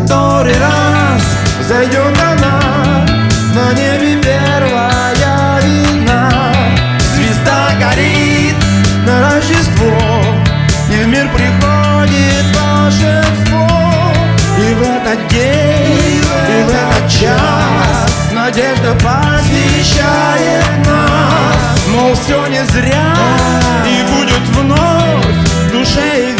который раз Зайдет она на небе первая вина Звезда горит на Рождество И в мир приходит волшебство. И в этот день, и в этот час Надежда посещает нас. Мол, все не зря И будет вновь в душе игра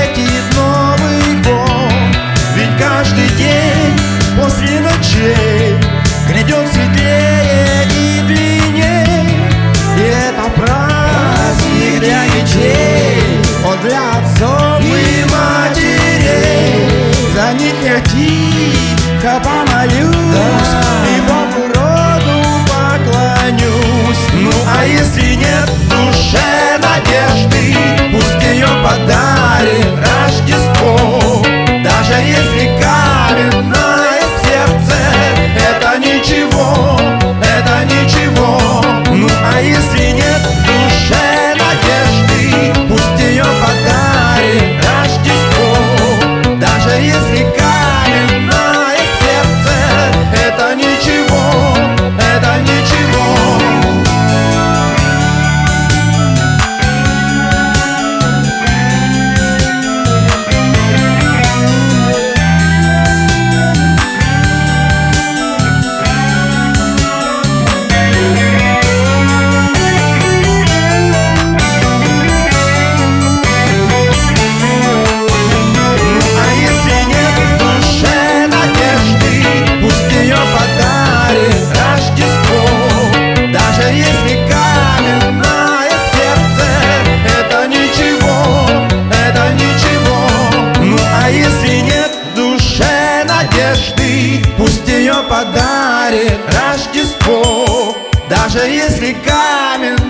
Даже если камень